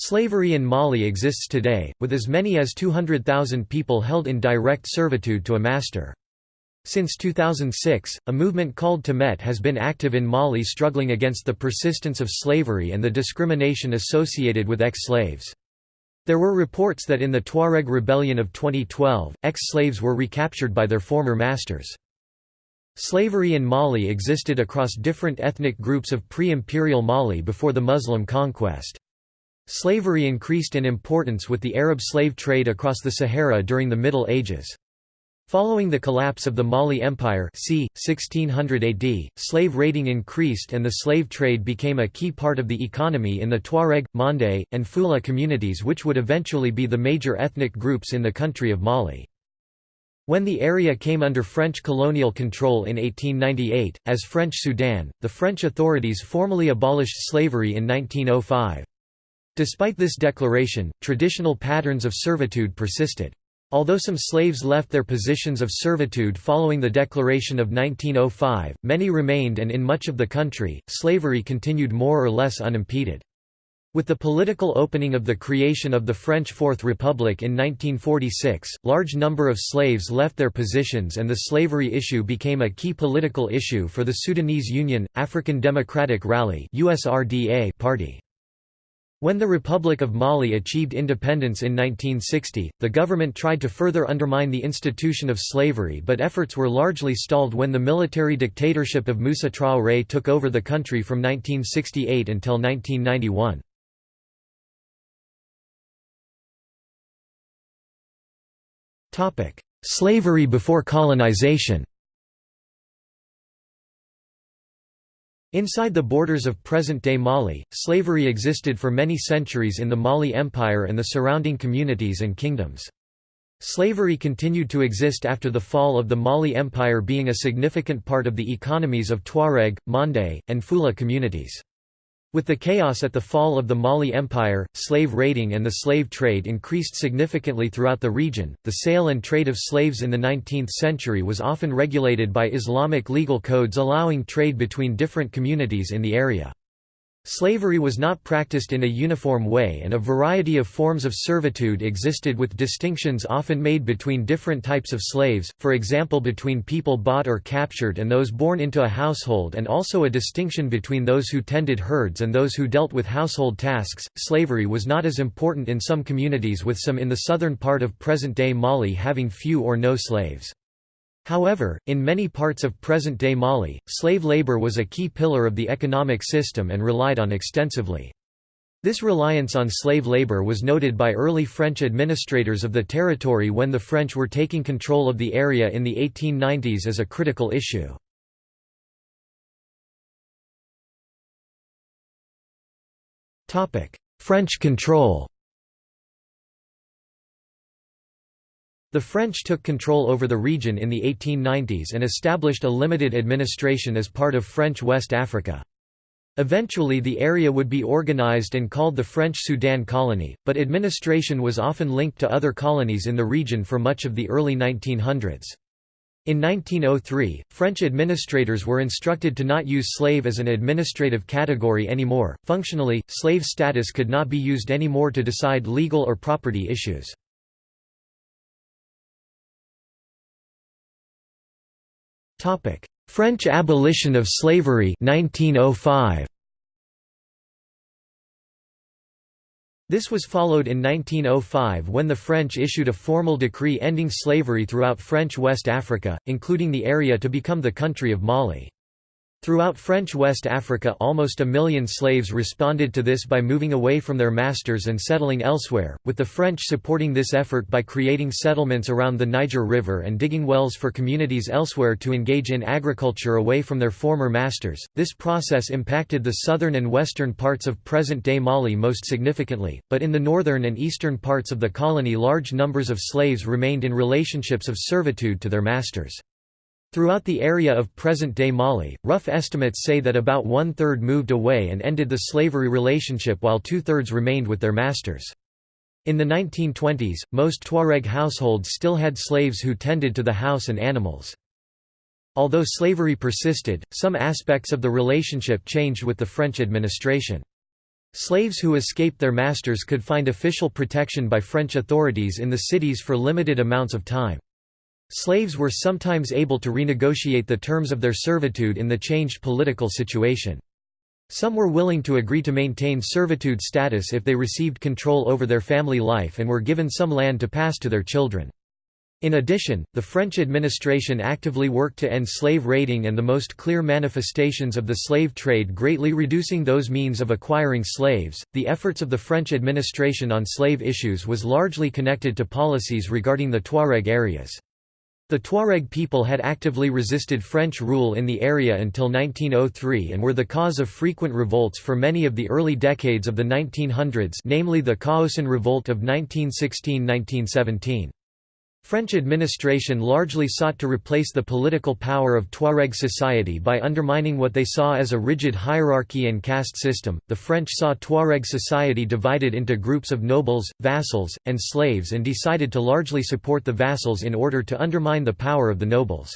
Slavery in Mali exists today, with as many as 200,000 people held in direct servitude to a master. Since 2006, a movement called Temedt has been active in Mali struggling against the persistence of slavery and the discrimination associated with ex-slaves. There were reports that in the Tuareg rebellion of 2012, ex-slaves were recaptured by their former masters. Slavery in Mali existed across different ethnic groups of pre-imperial Mali before the Muslim conquest. Slavery increased in importance with the Arab slave trade across the Sahara during the Middle Ages. Following the collapse of the Mali Empire c. 1600 AD, slave raiding increased and the slave trade became a key part of the economy in the Tuareg, Mande, and Fula communities which would eventually be the major ethnic groups in the country of Mali. When the area came under French colonial control in 1898, as French Sudan, the French authorities formally abolished slavery in 1905. Despite this declaration, traditional patterns of servitude persisted. Although some slaves left their positions of servitude following the Declaration of 1905, many remained and in much of the country, slavery continued more or less unimpeded. With the political opening of the creation of the French Fourth Republic in 1946, large number of slaves left their positions and the slavery issue became a key political issue for the Sudanese Union, African Democratic Rally party. When the Republic of Mali achieved independence in 1960, the government tried to further undermine the institution of slavery but efforts were largely stalled when the military dictatorship of Moussa Traoré took over the country from 1968 until 1991. Slavery before colonization Inside the borders of present-day Mali, slavery existed for many centuries in the Mali Empire and the surrounding communities and kingdoms. Slavery continued to exist after the fall of the Mali Empire being a significant part of the economies of Tuareg, Mande, and Fula communities. With the chaos at the fall of the Mali Empire, slave raiding and the slave trade increased significantly throughout the region. The sale and trade of slaves in the 19th century was often regulated by Islamic legal codes allowing trade between different communities in the area. Slavery was not practiced in a uniform way and a variety of forms of servitude existed with distinctions often made between different types of slaves, for example between people bought or captured and those born into a household and also a distinction between those who tended herds and those who dealt with household tasks. Slavery was not as important in some communities with some in the southern part of present-day Mali having few or no slaves. However, in many parts of present-day Mali, slave labor was a key pillar of the economic system and relied on extensively. This reliance on slave labor was noted by early French administrators of the territory when the French were taking control of the area in the 1890s as a critical issue. French control The French took control over the region in the 1890s and established a limited administration as part of French West Africa. Eventually the area would be organized and called the French Sudan Colony, but administration was often linked to other colonies in the region for much of the early 1900s. In 1903, French administrators were instructed to not use slave as an administrative category anymore. Functionally, slave status could not be used anymore to decide legal or property issues. French abolition of slavery 1905. This was followed in 1905 when the French issued a formal decree ending slavery throughout French West Africa, including the area to become the country of Mali. Throughout French West Africa almost a million slaves responded to this by moving away from their masters and settling elsewhere, with the French supporting this effort by creating settlements around the Niger River and digging wells for communities elsewhere to engage in agriculture away from their former masters. This process impacted the southern and western parts of present-day Mali most significantly, but in the northern and eastern parts of the colony large numbers of slaves remained in relationships of servitude to their masters. Throughout the area of present-day Mali, rough estimates say that about one-third moved away and ended the slavery relationship while two-thirds remained with their masters. In the 1920s, most Tuareg households still had slaves who tended to the house and animals. Although slavery persisted, some aspects of the relationship changed with the French administration. Slaves who escaped their masters could find official protection by French authorities in the cities for limited amounts of time. Slaves were sometimes able to renegotiate the terms of their servitude in the changed political situation. Some were willing to agree to maintain servitude status if they received control over their family life and were given some land to pass to their children. In addition, the French administration actively worked to end slave raiding and the most clear manifestations of the slave trade greatly reducing those means of acquiring slaves. The efforts of the French administration on slave issues was largely connected to policies regarding the Tuareg areas. The Tuareg people had actively resisted French rule in the area until 1903 and were the cause of frequent revolts for many of the early decades of the 1900s namely the Kaocen Revolt of 1916–1917. French administration largely sought to replace the political power of Tuareg society by undermining what they saw as a rigid hierarchy and caste system. The French saw Tuareg society divided into groups of nobles, vassals, and slaves and decided to largely support the vassals in order to undermine the power of the nobles.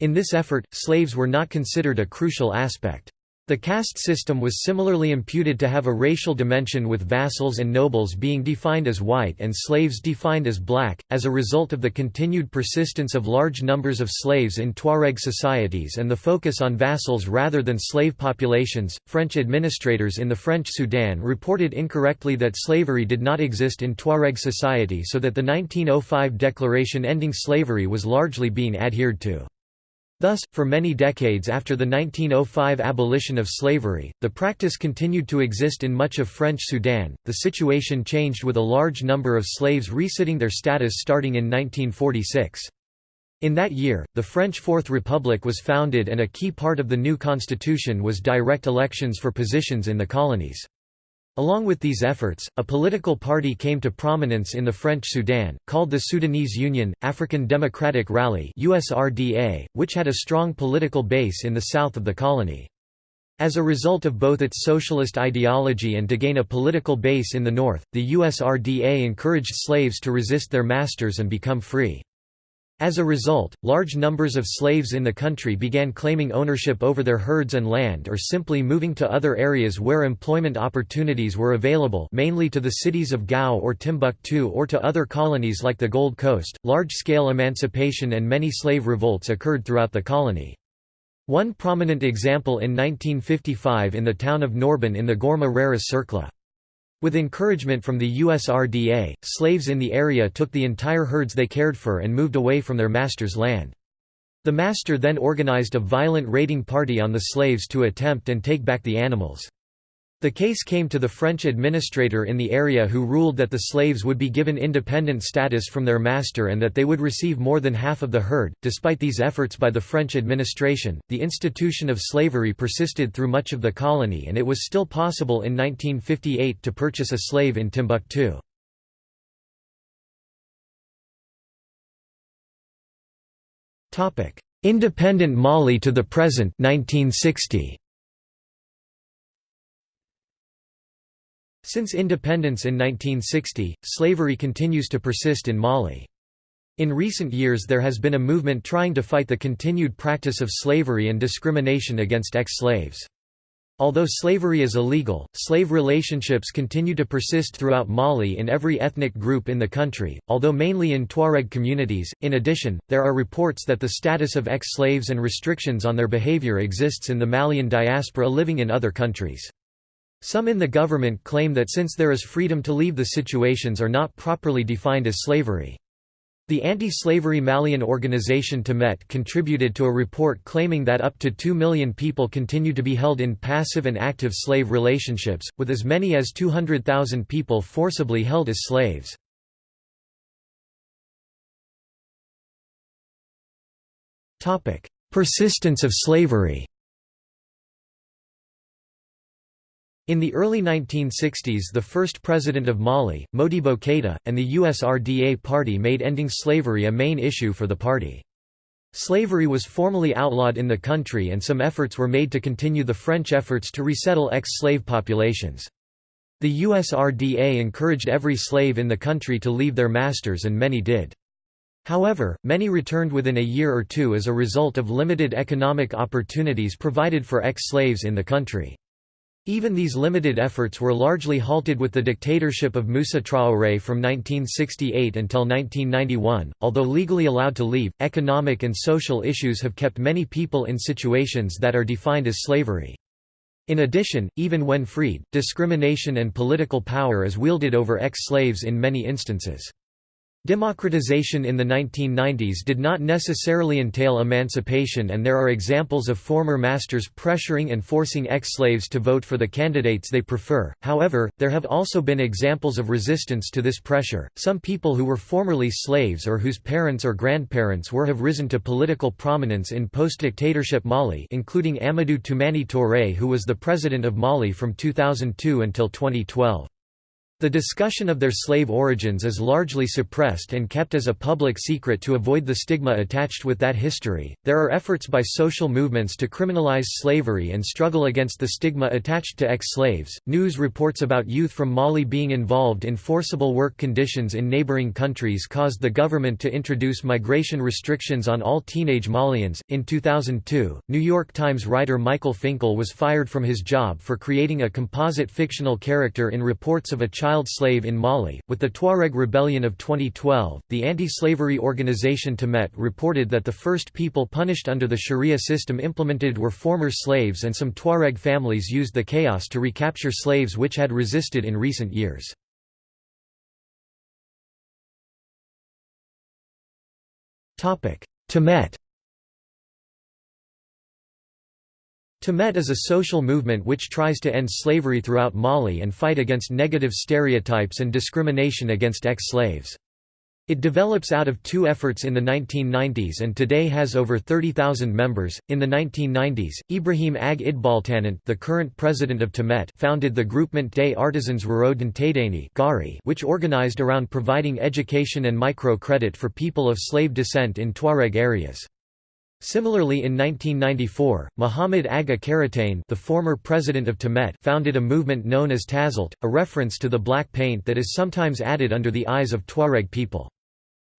In this effort, slaves were not considered a crucial aspect. The caste system was similarly imputed to have a racial dimension with vassals and nobles being defined as white and slaves defined as black. As a result of the continued persistence of large numbers of slaves in Tuareg societies and the focus on vassals rather than slave populations, French administrators in the French Sudan reported incorrectly that slavery did not exist in Tuareg society so that the 1905 declaration ending slavery was largely being adhered to. Thus, for many decades after the 1905 abolition of slavery, the practice continued to exist in much of French Sudan. The situation changed with a large number of slaves resitting their status starting in 1946. In that year, the French Fourth Republic was founded and a key part of the new constitution was direct elections for positions in the colonies. Along with these efforts, a political party came to prominence in the French Sudan, called the Sudanese Union, African Democratic Rally which had a strong political base in the south of the colony. As a result of both its socialist ideology and to gain a political base in the north, the USRDA encouraged slaves to resist their masters and become free. As a result, large numbers of slaves in the country began claiming ownership over their herds and land or simply moving to other areas where employment opportunities were available mainly to the cities of Gao or Timbuktu or to other colonies like the Gold Coast. Large-scale emancipation and many slave revolts occurred throughout the colony. One prominent example in 1955 in the town of Norban in the Gourma-Rharous Cercle. With encouragement from the USRDA, slaves in the area took the entire herds they cared for and moved away from their master's land. The master then organized a violent raiding party on the slaves to attempt and take back the animals. The case came to the French administrator in the area who ruled that the slaves would be given independent status from their master and that they would receive more than half of the herd. Despite these efforts by the French administration, the institution of slavery persisted through much of the colony and it was still possible in 1958 to purchase a slave in Timbuktu. Independent Mali to the present 1960. Since independence in 1960, slavery continues to persist in Mali. In recent years there has been a movement trying to fight the continued practice of slavery and discrimination against ex-slaves. Although slavery is illegal, slave relationships continue to persist throughout Mali in every ethnic group in the country, although mainly in Tuareg communities. In addition, there are reports that the status of ex-slaves and restrictions on their behavior exists in the Malian diaspora living in other countries. Some in the government claim that since there is freedom to leave the situations are not properly defined as slavery. The anti-slavery Malian organization Temedt contributed to a report claiming that up to 2 million people continue to be held in passive and active slave relationships, with as many as 200,000 people forcibly held as slaves. Persistence of slavery In the early 1960s the first president of Mali, Modibo Keïta, and the USRDA party made ending slavery a main issue for the party. Slavery was formally outlawed in the country and some efforts were made to continue the French efforts to resettle ex-slave populations. The USRDA encouraged every slave in the country to leave their masters and many did. However, many returned within a year or two as a result of limited economic opportunities provided for ex-slaves in the country. Even these limited efforts were largely halted with the dictatorship of Moussa Traoré from 1968 until 1991. Although legally allowed to leave, economic and social issues have kept many people in situations that are defined as slavery. In addition, even when freed, discrimination and political power is wielded over ex-slaves in many instances. Democratization in the 1990s did not necessarily entail emancipation and there are examples of former masters pressuring and forcing ex-slaves to vote for the candidates they prefer, however, there have also been examples of resistance to this pressure. Some people who were formerly slaves or whose parents or grandparents were have risen to political prominence in post-dictatorship Mali including Amadou Toumani Touré who was the president of Mali from 2002 until 2012. The discussion of their slave origins is largely suppressed and kept as a public secret to avoid the stigma attached with that history. There are efforts by social movements to criminalize slavery and struggle against the stigma attached to ex slaves. News reports about youth from Mali being involved in forcible work conditions in neighboring countries caused the government to introduce migration restrictions on all teenage Malians. In 2002, New York Times writer Michael Finkel was fired from his job for creating a composite fictional character in reports of a child child slave in Mali. With the Tuareg rebellion of 2012, the anti-slavery organization Temedt reported that the first people punished under the Sharia system implemented were former slaves and some Tuareg families used the chaos to recapture slaves which had resisted in recent years. Temedt Temedt is a social movement which tries to end slavery throughout Mali and fight against negative stereotypes and discrimination against ex-slaves. It develops out of two efforts in the 1990s and today has over 30,000 members. In the 1990s, Ibrahim Ag Idbaltanat, the current president of Temedt, founded the Groupement des Artisans Ruraux Gari, which organized around providing education and micro-credit for people of slave descent in Tuareg areas. Similarly in 1994, Muhammad Aga Karatain the former president of Temedt founded a movement known as Tazalt, a reference to the black paint that is sometimes added under the eyes of Tuareg people.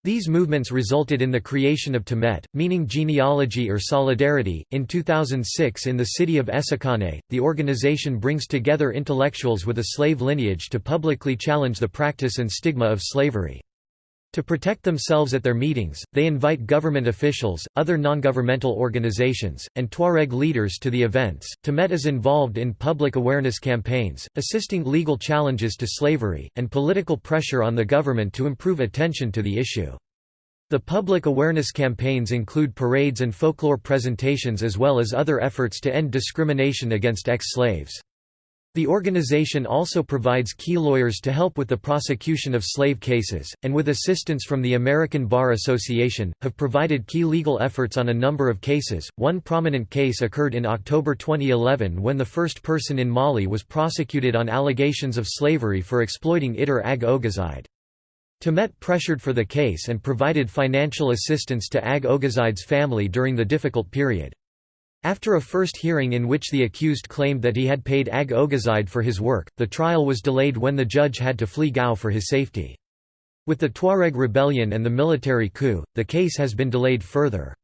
These movements resulted in the creation of Temedt, meaning genealogy or solidarity. In 2006, in the city of Essakane, the organization brings together intellectuals with a slave lineage to publicly challenge the practice and stigma of slavery. To protect themselves at their meetings, they invite government officials, other non-governmental organizations, and Tuareg leaders to the events. Temedt is involved in public awareness campaigns, assisting legal challenges to slavery, and political pressure on the government to improve attention to the issue. The public awareness campaigns include parades and folklore presentations as well as other efforts to end discrimination against ex-slaves. The organization also provides key lawyers to help with the prosecution of slave cases, and with assistance from the American Bar Association, have provided key legal efforts on a number of cases. One prominent case occurred in October 2011 when the first person in Mali was prosecuted on allegations of slavery for exploiting Itter Ag Ogazide. Temedt pressured for the case and provided financial assistance to Ag Ogazide's family during the difficult period. After a first hearing in which the accused claimed that he had paid Ag Ogazide for his work, the trial was delayed when the judge had to flee Gao for his safety. With the Tuareg rebellion and the military coup, the case has been delayed further.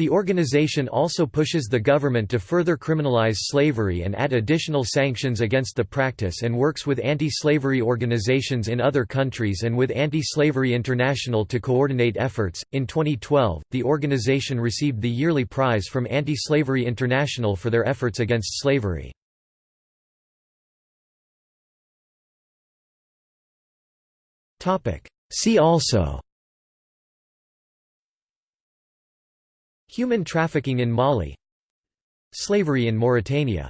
The organization also pushes the government to further criminalize slavery and add additional sanctions against the practice and works with anti-slavery organizations in other countries and with Anti-Slavery International to coordinate efforts. In 2012, the organization received the yearly prize from Anti-Slavery International for their efforts against slavery. See also Human trafficking in Mali. Slavery in Mauritania